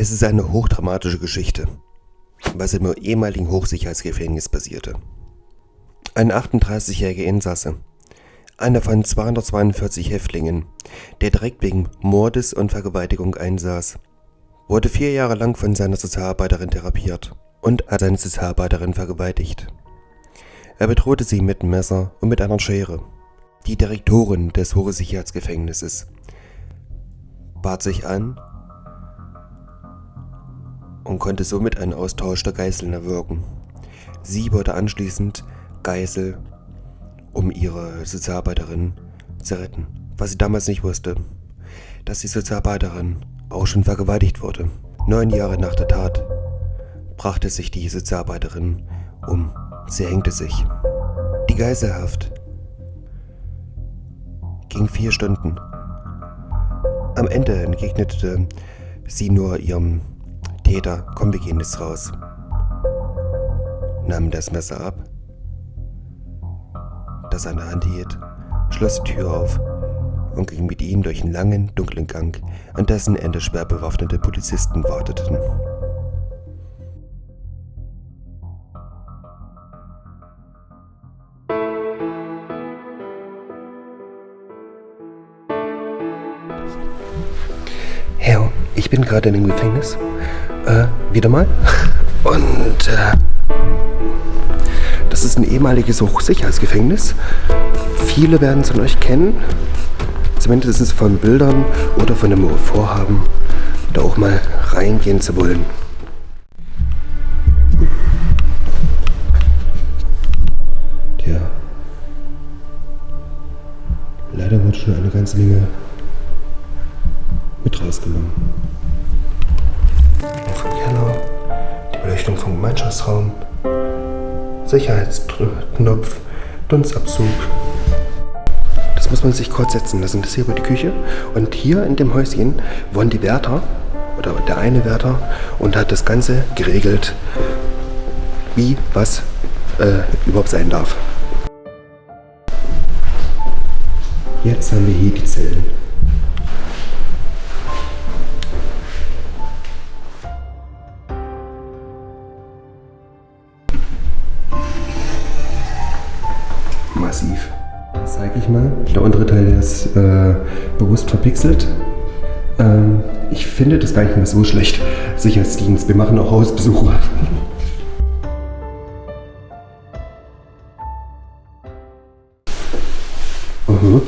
Es ist eine hochdramatische Geschichte, was im ehemaligen Hochsicherheitsgefängnis passierte. Ein 38-jähriger Insasse, einer von 242 Häftlingen, der direkt wegen Mordes und Vergewaltigung einsaß, wurde vier Jahre lang von seiner Sozialarbeiterin therapiert und hat seine Sozialarbeiterin vergewaltigt. Er bedrohte sie mit einem Messer und mit einer Schere. Die Direktorin des Hochsicherheitsgefängnisses bat sich an und konnte somit einen Austausch der Geiseln erwirken. Sie wurde anschließend Geisel, um ihre Sozialarbeiterin zu retten. Was sie damals nicht wusste, dass die Sozialarbeiterin auch schon vergewaltigt wurde. Neun Jahre nach der Tat brachte sich die Sozialarbeiterin um. Sie hängte sich. Die Geiselhaft ging vier Stunden. Am Ende entgegnete sie nur ihrem Täter, komm, wir gehen jetzt raus. Nahm das Messer ab, das in der Hand hielt, schloss die Tür auf und ging mit ihm durch einen langen, dunklen Gang, an dessen Ende schwer bewaffnete Polizisten warteten. Herr, ich bin gerade in dem Gefängnis äh, wieder mal. Und äh, das ist ein ehemaliges Hochsicherheitsgefängnis. Viele werden es von euch kennen. Zumindest von Bildern oder von dem Vorhaben, da auch mal reingehen zu wollen. Tja. Leider wird schon eine ganze Menge mit rausgenommen. Gemeinschaftsraum, Sicherheitsknopf, Dunstabzug. Das muss man sich kurz setzen lassen. Das ist hier über die Küche. Und hier in dem Häuschen wohnen die Wärter, oder der eine Wärter, und hat das Ganze geregelt, wie was äh, überhaupt sein darf. Jetzt haben wir hier die Zellen. Massiv. Das zeige ich mal. Der untere Teil ist äh, bewusst verpixelt. Ähm, ich finde das gar nicht mehr so schlecht. Sicherheitsdienst, wir machen auch Hausbesuche. Mhm.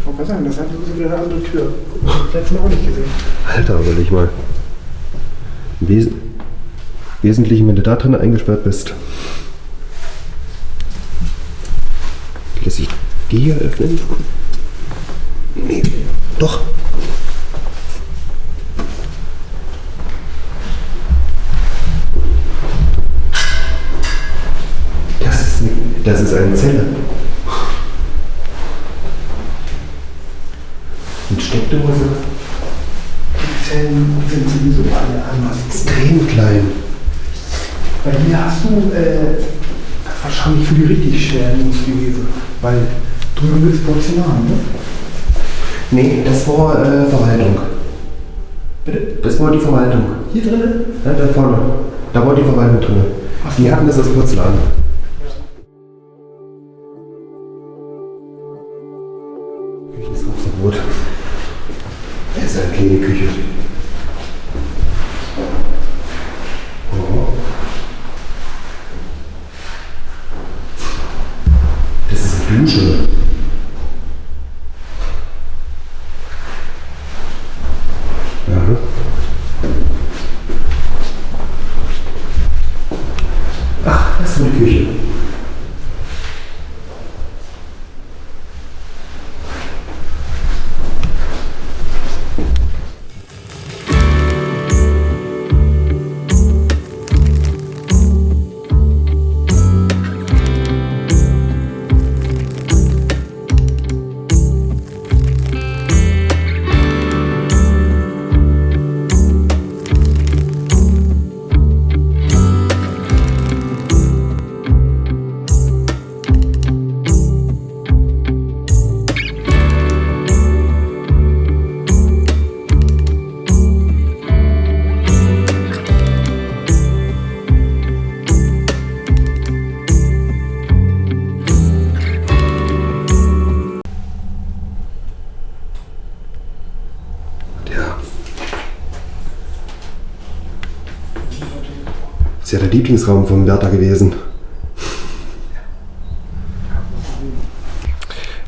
Ich wollte mal sagen, das hat wieder eine andere Tür. Das letzte Mal auch nicht gesehen. Alter, überleg mal. Wes Wesentlich, wenn du da drin eingesperrt bist. Lässt sich die hier öffnen? Nee, doch. Das ist, das ist eine Zelle. Mit Steckdose. Die Zellen sind sowieso alle anders. Extrem klein. Bei hier hast du äh, wahrscheinlich für die richtig schweren gewesen. Weil drüben ist Porzellan, ne? Nee, das war äh, Verwaltung. Bitte? Das war die Verwaltung. Hier drinnen? Ja, da vorne. Da war die Verwaltung drin. Ach. Die hatten das als Porzellan. Küche ist auch so rot. Das ist eine kleine Küche. Oh. Das ist eine Dusche. Aha. Ach, ja der Lieblingsraum vom Wärter gewesen.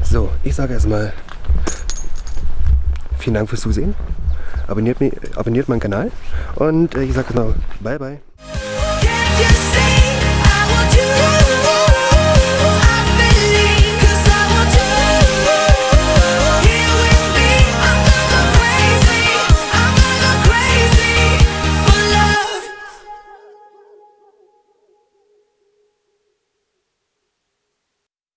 So, ich sage erstmal vielen Dank fürs Zusehen. Abonniert, mich, abonniert meinen Kanal und äh, ich sage noch bye bye.